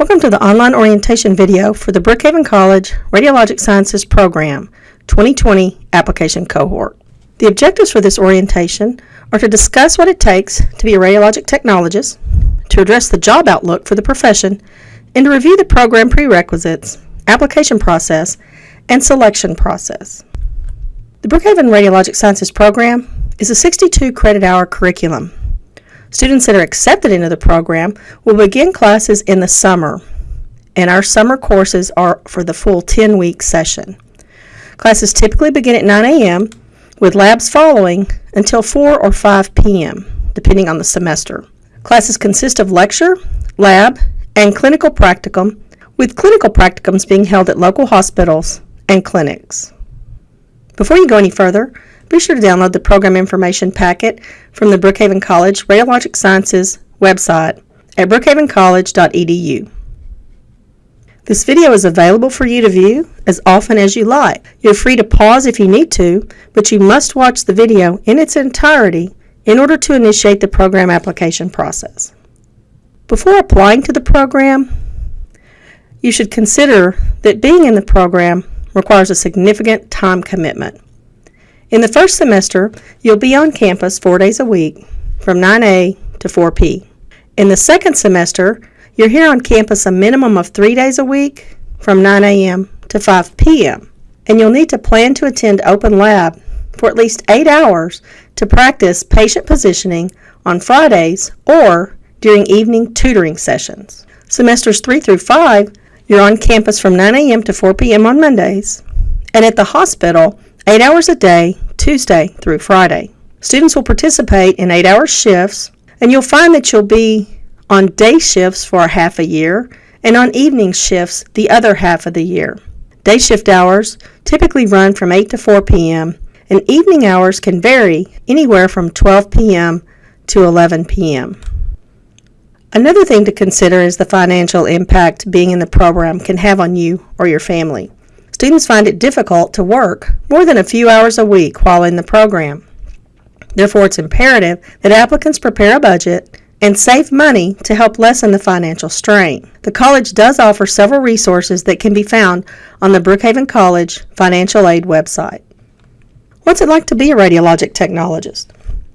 Welcome to the online orientation video for the Brookhaven College Radiologic Sciences Program 2020 application cohort. The objectives for this orientation are to discuss what it takes to be a radiologic technologist, to address the job outlook for the profession, and to review the program prerequisites, application process, and selection process. The Brookhaven Radiologic Sciences program is a 62 credit hour curriculum. Students that are accepted into the program will begin classes in the summer, and our summer courses are for the full 10 week session. Classes typically begin at 9 a.m., with labs following until 4 or 5 p.m., depending on the semester. Classes consist of lecture, lab, and clinical practicum, with clinical practicums being held at local hospitals and clinics. Before you go any further, be sure to download the program information packet from the Brookhaven College Radiologic Sciences website at brookhavencollege.edu. This video is available for you to view as often as you like. You're free to pause if you need to, but you must watch the video in its entirety in order to initiate the program application process. Before applying to the program, you should consider that being in the program requires a significant time commitment. In the first semester, you'll be on campus four days a week from 9A to 4P. In the second semester, you're here on campus a minimum of three days a week from 9 a.m. to 5 p.m. And you'll need to plan to attend open lab for at least eight hours to practice patient positioning on Fridays or during evening tutoring sessions. Semesters 3 through 5, you're on campus from 9 a.m. to 4 p.m. on Mondays, and at the hospital, 8 hours a day, Tuesday through Friday. Students will participate in 8 hour shifts, and you'll find that you'll be on day shifts for a half a year and on evening shifts the other half of the year. Day shift hours typically run from 8 to 4 p.m., and evening hours can vary anywhere from 12 p.m. to 11 p.m. Another thing to consider is the financial impact being in the program can have on you or your family. Students find it difficult to work more than a few hours a week while in the program. Therefore, it's imperative that applicants prepare a budget and save money to help lessen the financial strain. The college does offer several resources that can be found on the Brookhaven College Financial Aid website. What's it like to be a radiologic technologist?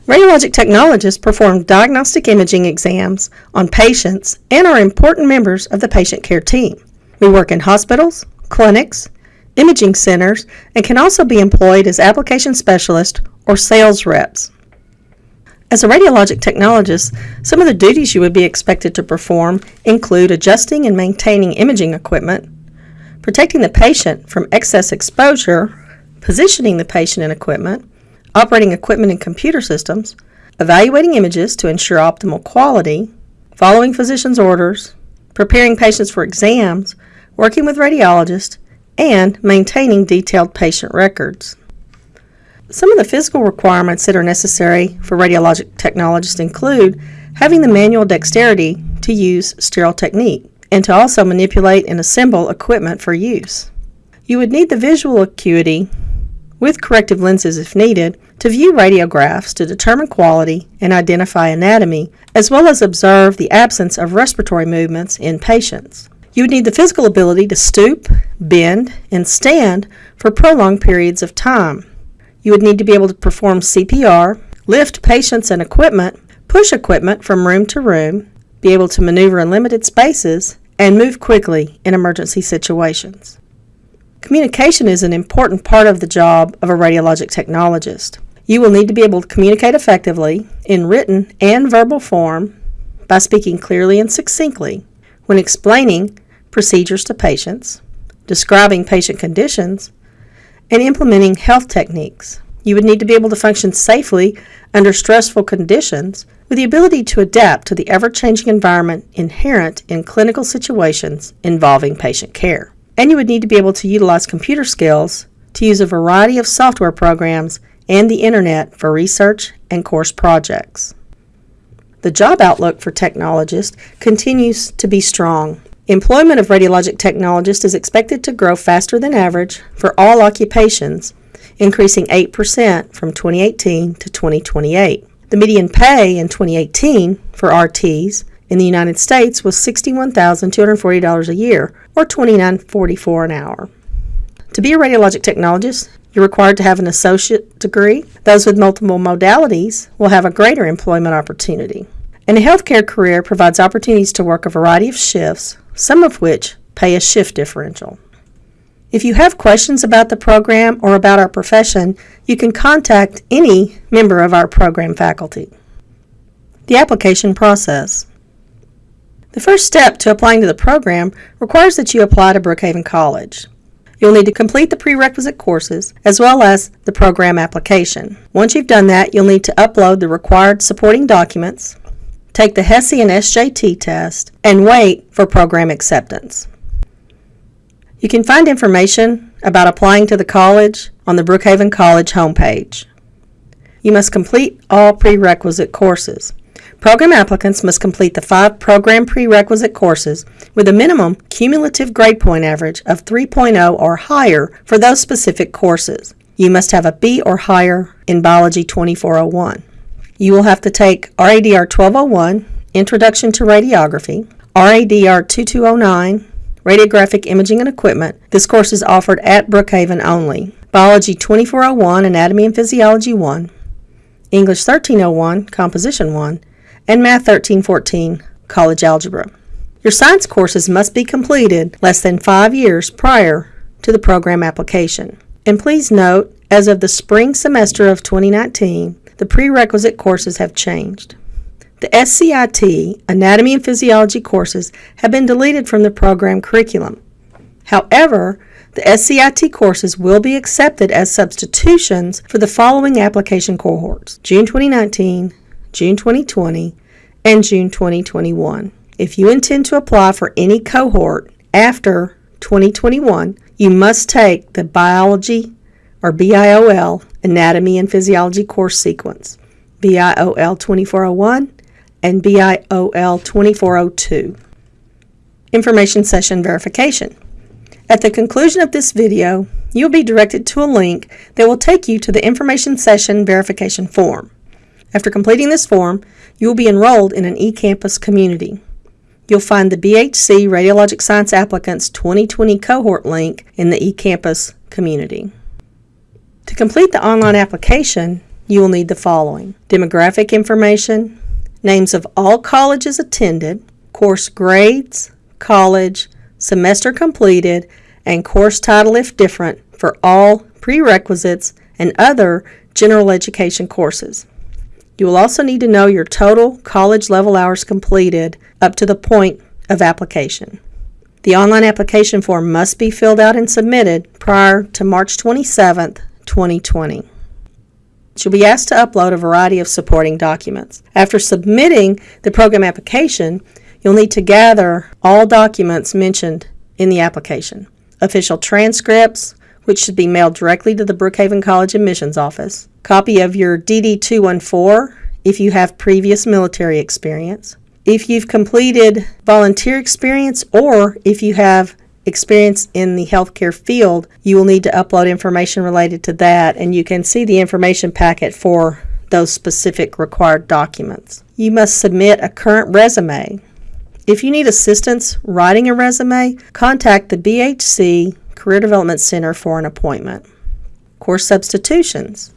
Radiologic technologists perform diagnostic imaging exams on patients and are important members of the patient care team. We work in hospitals, clinics, imaging centers, and can also be employed as application specialists or sales reps. As a radiologic technologist, some of the duties you would be expected to perform include adjusting and maintaining imaging equipment, protecting the patient from excess exposure, positioning the patient and equipment, operating equipment and computer systems, evaluating images to ensure optimal quality, following physician's orders, preparing patients for exams, working with radiologists, and maintaining detailed patient records. Some of the physical requirements that are necessary for radiologic technologists include having the manual dexterity to use sterile technique and to also manipulate and assemble equipment for use. You would need the visual acuity with corrective lenses if needed to view radiographs to determine quality and identify anatomy, as well as observe the absence of respiratory movements in patients. You would need the physical ability to stoop, bend, and stand for prolonged periods of time. You would need to be able to perform CPR, lift patients and equipment, push equipment from room to room, be able to maneuver in limited spaces, and move quickly in emergency situations. Communication is an important part of the job of a radiologic technologist. You will need to be able to communicate effectively in written and verbal form by speaking clearly and succinctly when explaining procedures to patients, describing patient conditions, and implementing health techniques. You would need to be able to function safely under stressful conditions with the ability to adapt to the ever changing environment inherent in clinical situations involving patient care. And you would need to be able to utilize computer skills to use a variety of software programs and the internet for research and course projects. The job outlook for technologists continues to be strong Employment of radiologic technologists is expected to grow faster than average for all occupations, increasing 8% from 2018 to 2028. The median pay in 2018 for RTs in the United States was $61,240 a year, or $29.44 an hour. To be a radiologic technologist, you're required to have an associate degree. Those with multiple modalities will have a greater employment opportunity. And a healthcare career provides opportunities to work a variety of shifts, some of which pay a shift differential. If you have questions about the program or about our profession, you can contact any member of our program faculty. The application process. The first step to applying to the program requires that you apply to Brookhaven College. You'll need to complete the prerequisite courses as well as the program application. Once you've done that, you'll need to upload the required supporting documents, take the HESI and SJT test, and wait for program acceptance. You can find information about applying to the college on the Brookhaven College homepage. You must complete all prerequisite courses. Program applicants must complete the five program prerequisite courses with a minimum cumulative grade point average of 3.0 or higher for those specific courses. You must have a B or higher in Biology 2401. You will have to take RADR 1201, Introduction to Radiography, RADR 2209, Radiographic Imaging and Equipment. This course is offered at Brookhaven only. Biology 2401, Anatomy and Physiology 1, English 1301, Composition 1, and Math 1314 College Algebra. Your science courses must be completed less than five years prior to the program application. And please note, as of the spring semester of 2019, the prerequisite courses have changed. The SCIT, Anatomy and Physiology courses, have been deleted from the program curriculum. However, the SCIT courses will be accepted as substitutions for the following application cohorts June 2019, June 2020, and June 2021. If you intend to apply for any cohort after 2021, you must take the Biology or BIOL Anatomy and Physiology course sequence, BIOL 2401 and BIOL 2402. Information Session Verification. At the conclusion of this video, you'll be directed to a link that will take you to the Information Session Verification form. After completing this form, you will be enrolled in an eCampus community. You'll find the BHC Radiologic Science Applicants 2020 cohort link in the eCampus community. To complete the online application, you will need the following demographic information, names of all colleges attended, course grades, college, semester completed, and course title if different for all prerequisites and other general education courses. You will also need to know your total college level hours completed up to the point of application. The online application form must be filled out and submitted prior to March 27, 2020. You'll be asked to upload a variety of supporting documents. After submitting the program application, you'll need to gather all documents mentioned in the application. Official transcripts, which should be mailed directly to the Brookhaven College admissions office, copy of your DD 214 if you have previous military experience, if you've completed volunteer experience, or if you have experience in the healthcare field, you will need to upload information related to that, and you can see the information packet for those specific required documents. You must submit a current resume. If you need assistance writing a resume, contact the BHC Career Development Center for an appointment. Course substitutions.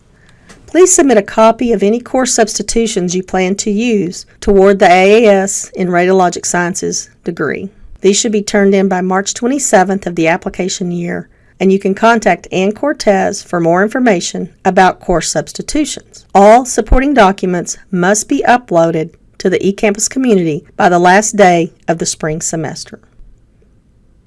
Please submit a copy of any course substitutions you plan to use toward the AAS in Radiologic Sciences degree. These should be turned in by March 27th of the application year, and you can contact Ann Cortez for more information about course substitutions. All supporting documents must be uploaded to the eCampus community by the last day of the spring semester.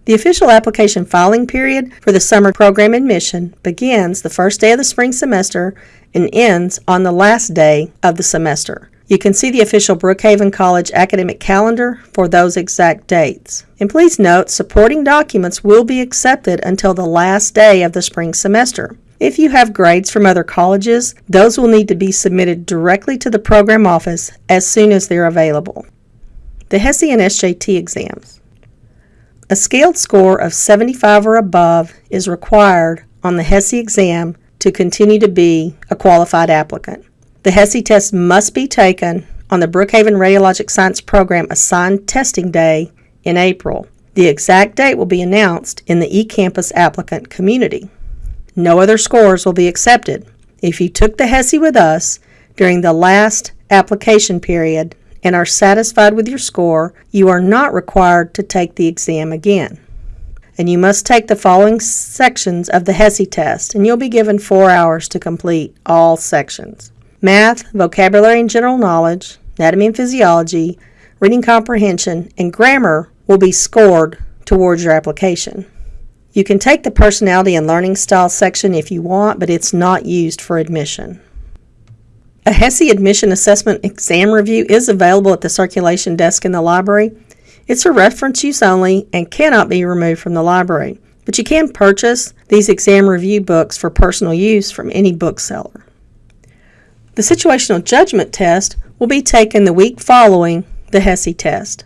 The official application filing period for the summer program admission begins the first day of the spring semester and ends on the last day of the semester. You can see the official Brookhaven College academic calendar for those exact dates. And please note, supporting documents will be accepted until the last day of the spring semester. If you have grades from other colleges, those will need to be submitted directly to the program office as soon as they're available. The HESI and SJT exams. A scaled score of 75 or above is required on the HESI exam to continue to be a qualified applicant. The HESI test must be taken on the Brookhaven Radiologic Science Program assigned testing day in April. The exact date will be announced in the eCampus applicant community. No other scores will be accepted. If you took the HESI with us during the last application period and are satisfied with your score, you are not required to take the exam again. And you must take the following sections of the HESI test, and you'll be given four hours to complete all sections math, vocabulary and general knowledge, anatomy and physiology, reading comprehension, and grammar will be scored towards your application. You can take the personality and learning style section if you want, but it's not used for admission. A HESI admission assessment exam review is available at the circulation desk in the library. It's for reference use only and cannot be removed from the library, but you can purchase these exam review books for personal use from any bookseller. The situational judgment test will be taken the week following the HESI test.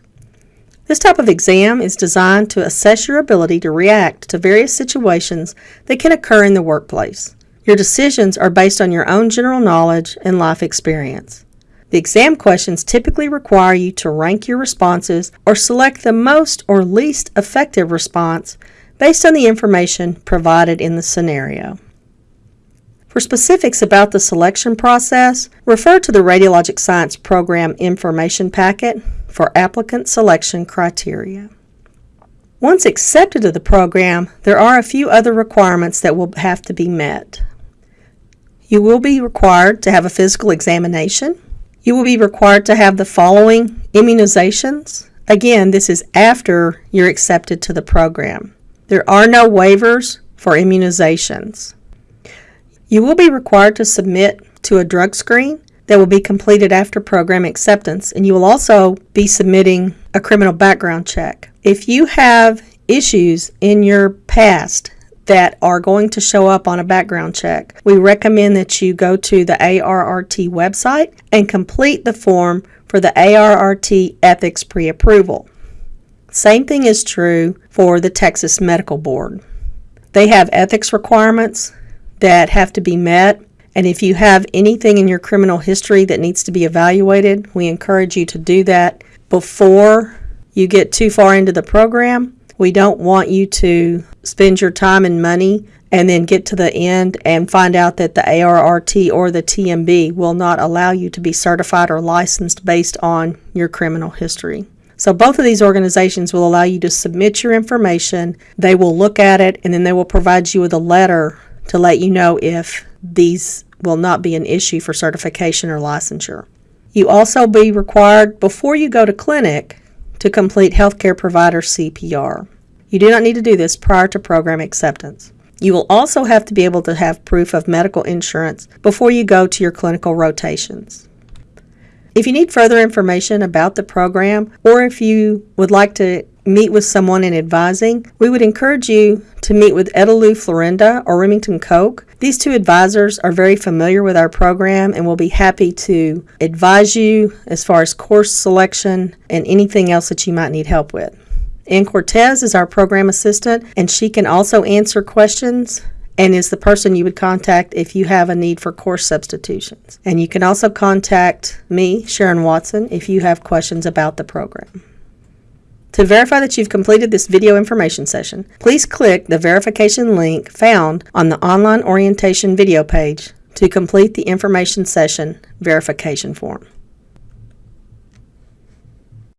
This type of exam is designed to assess your ability to react to various situations that can occur in the workplace. Your decisions are based on your own general knowledge and life experience. The exam questions typically require you to rank your responses or select the most or least effective response based on the information provided in the scenario. For specifics about the selection process, refer to the Radiologic Science Program Information Packet for applicant selection criteria. Once accepted to the program, there are a few other requirements that will have to be met. You will be required to have a physical examination. You will be required to have the following immunizations. Again, this is after you're accepted to the program. There are no waivers for immunizations. You will be required to submit to a drug screen that will be completed after program acceptance, and you will also be submitting a criminal background check. If you have issues in your past that are going to show up on a background check. We recommend that you go to the ARRT website and complete the form for the ARRT ethics pre approval. Same thing is true for the Texas Medical Board. They have ethics requirements that have to be met, and if you have anything in your criminal history that needs to be evaluated, we encourage you to do that before you get too far into the program we don't want you to spend your time and money and then get to the end and find out that the ARRT or the TMB will not allow you to be certified or licensed based on your criminal history. So, both of these organizations will allow you to submit your information. They will look at it and then they will provide you with a letter to let you know if these will not be an issue for certification or licensure. You also be required before you go to clinic to complete healthcare provider CPR. You do not need to do this prior to program acceptance. You will also have to be able to have proof of medical insurance before you go to your clinical rotations. If you need further information about the program or if you would like to meet with someone in advising, we would encourage you to meet with Edelou Florinda or Remington Koch. These two advisors are very familiar with our program and will be happy to advise you as far as course selection and anything else that you might need help with. Ann Cortez is our program assistant, and she can also answer questions and is the person you would contact if you have a need for course substitutions. And you can also contact me, Sharon Watson, if you have questions about the program. To verify that you've completed this video information session, please click the verification link found on the online orientation video page to complete the information session verification form.